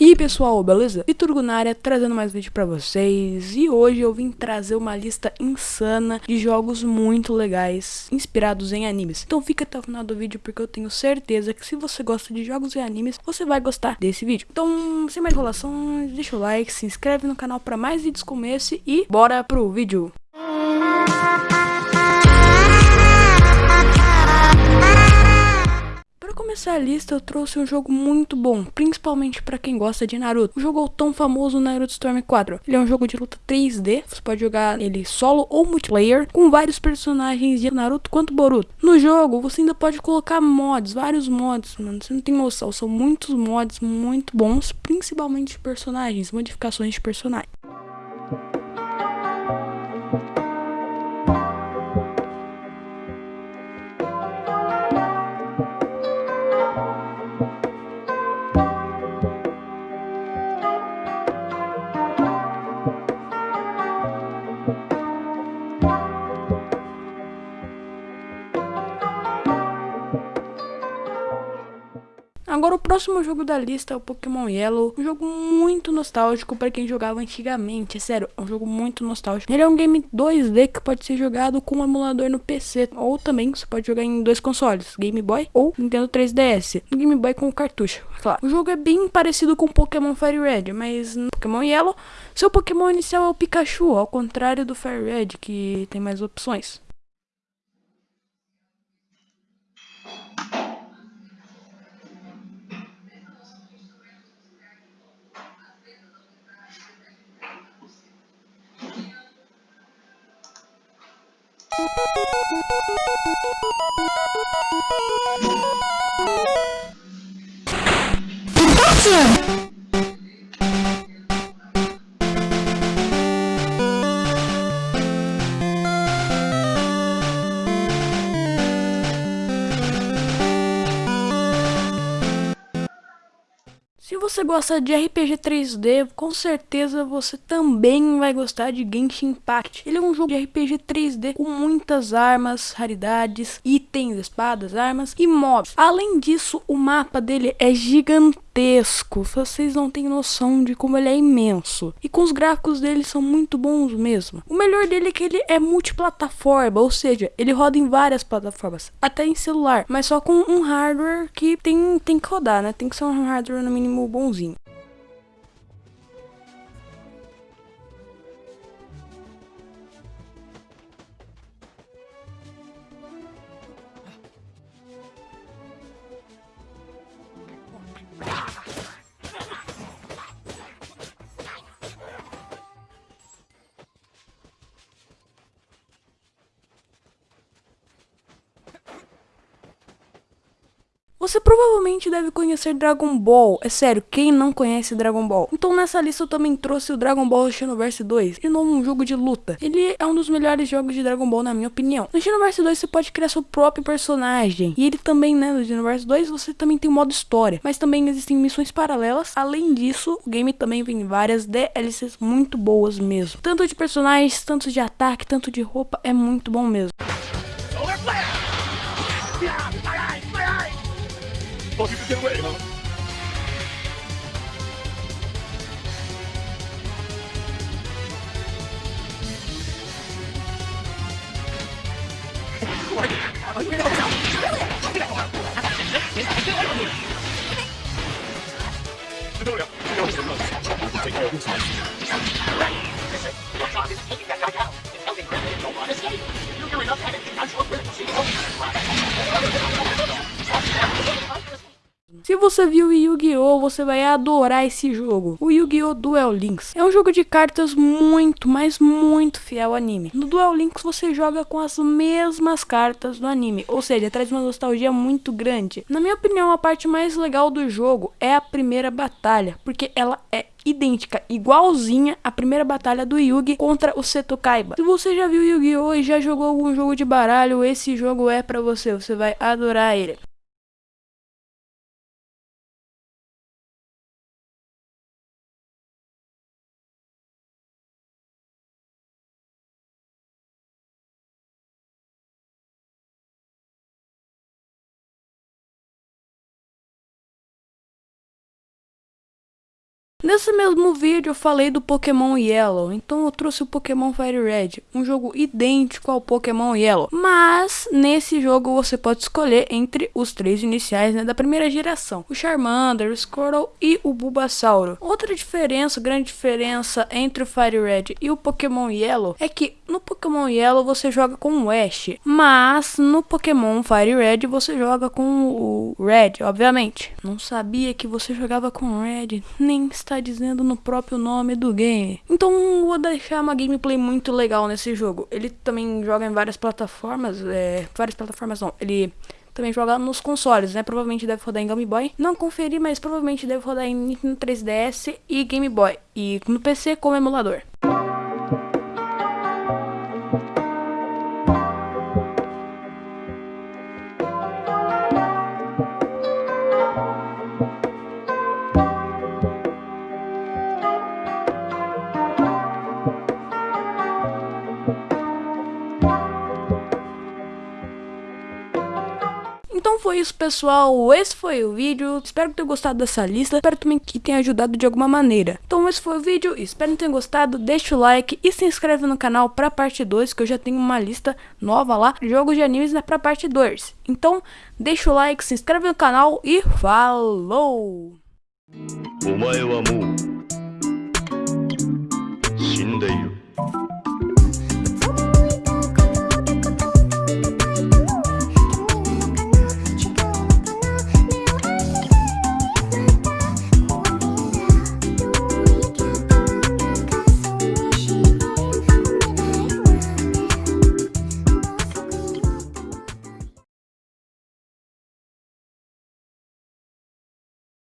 E aí pessoal, beleza? Vitor Gunária trazendo mais vídeo pra vocês. E hoje eu vim trazer uma lista insana de jogos muito legais Inspirados em animes. Então fica até o final do vídeo porque eu tenho certeza que se você gosta de jogos e animes Você vai gostar desse vídeo. Então, sem mais enrolação, deixa o like, se inscreve no canal pra mais vídeos como esse E bora pro vídeo começar a lista, eu trouxe um jogo muito bom, principalmente para quem gosta de Naruto. O jogo é tão famoso Naruto Storm 4. Ele é um jogo de luta 3D, você pode jogar ele solo ou multiplayer, com vários personagens de Naruto quanto Boruto. No jogo, você ainda pode colocar mods, vários mods, mano, você não tem noção, são muitos mods muito bons, principalmente de personagens, modificações de personagens. Agora o próximo jogo da lista é o Pokémon Yellow, um jogo muito nostálgico para quem jogava antigamente, é sério, é um jogo muito nostálgico. Ele é um game 2D que pode ser jogado com um emulador no PC, ou também você pode jogar em dois consoles, Game Boy ou Nintendo 3DS, no Game Boy com cartucho, claro. O jogo é bem parecido com Pokémon Fire Red, mas no Pokémon Yellow, seu Pokémon inicial é o Pikachu, ao contrário do Fire Red, que tem mais opções. Yeah. Se você gosta de RPG 3D, com certeza você também vai gostar de Genshin Impact. Ele é um jogo de RPG 3D com muitas armas, raridades, itens, espadas, armas e mobs. Além disso, o mapa dele é gigantesco gigantesco, vocês não têm noção de como ele é imenso. E com os gráficos dele são muito bons mesmo. O melhor dele é que ele é multiplataforma, ou seja, ele roda em várias plataformas, até em celular, mas só com um hardware que tem, tem que rodar, né? Tem que ser um hardware no mínimo bonzinho. Você provavelmente deve conhecer Dragon Ball. É sério, quem não conhece Dragon Ball? Então nessa lista eu também trouxe o Dragon Ball Xenoverse 2. Ele não é um jogo de luta. Ele é um dos melhores jogos de Dragon Ball na minha opinião. No Xenoverse 2 você pode criar seu próprio personagem. E ele também, né, no Xenoverse 2 você também tem o modo história. Mas também existem missões paralelas. Além disso, o game também vem várias DLCs muito boas mesmo. Tanto de personagens, tanto de ataque, tanto de roupa. É muito bom mesmo. 어디붙여놓으 래? Você viu Yu-Gi-Oh, você vai adorar esse jogo. O Yu-Gi-Oh Duel Links é um jogo de cartas muito, mas muito fiel ao anime. No Duel Links você joga com as mesmas cartas do anime, ou seja, traz uma nostalgia muito grande. Na minha opinião, a parte mais legal do jogo é a primeira batalha, porque ela é idêntica, igualzinha à primeira batalha do Yugi contra o Seto Kaiba. Se você já viu Yu-Gi-Oh e já jogou algum jogo de baralho, esse jogo é para você, você vai adorar ele. Nesse mesmo vídeo eu falei do Pokémon Yellow, então eu trouxe o Pokémon Fire Red, um jogo idêntico ao Pokémon Yellow, mas nesse jogo você pode escolher entre os três iniciais né, da primeira geração, o Charmander, o Squirtle e o Bulbasauro. Outra diferença, grande diferença entre o Fire Red e o Pokémon Yellow é que no Pokémon Yellow você joga com o Ash, mas no Pokémon Fire Red você joga com o Red, obviamente. Não sabia que você jogava com Red, nem está dizendo no próprio nome do game. Então vou deixar uma gameplay muito legal nesse jogo. Ele também joga em várias plataformas, é, várias plataformas não, ele também joga nos consoles, né? Provavelmente deve rodar em Game Boy. Não conferi, mas provavelmente deve rodar em Nintendo 3DS e Game Boy. E no PC como emulador. Então foi isso, pessoal. Esse foi o vídeo. Espero que tenham gostado dessa lista. Espero também que tenha ajudado de alguma maneira. Então esse foi o vídeo. Espero que tenham gostado. Deixa o like e se inscreve no canal pra parte 2, que eu já tenho uma lista nova lá. Jogos de animes né, pra parte 2. Então deixa o like, se inscreve no canal e falou! お前はもう死んでいる。